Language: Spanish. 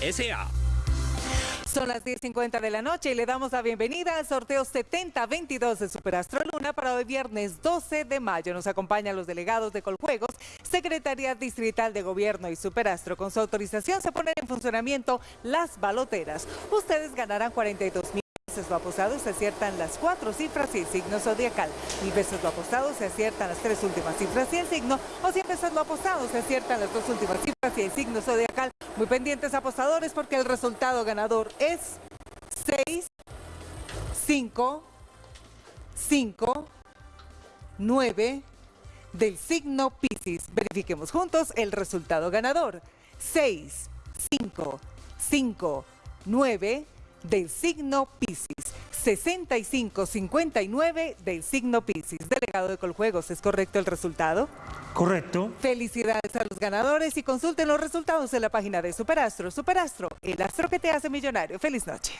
S.A. Son las 10.50 de la noche y le damos la bienvenida al sorteo 7022 de Superastro Luna para hoy viernes 12 de mayo. Nos acompañan los delegados de Coljuegos, Secretaría Distrital de Gobierno y Superastro. Con su autorización se ponen en funcionamiento las baloteras. Ustedes ganarán 42 mil veces lo apostado se aciertan las cuatro cifras y el signo zodiacal. Mil veces lo apostado se aciertan las tres últimas cifras y el signo. O cien veces lo apostado se aciertan las dos últimas cifras y el signo zodiacal. Muy pendientes apostadores porque el resultado ganador es 6, 5, 5, 9 del signo Piscis. Verifiquemos juntos el resultado ganador. 6, 5, 5, 9 del signo Piscis. 65-59 del signo Piscis. Delegado de Coljuegos, ¿es correcto el resultado? Correcto. Felicidades a los ganadores y consulten los resultados en la página de Superastro. Superastro, el astro que te hace millonario. Feliz noche.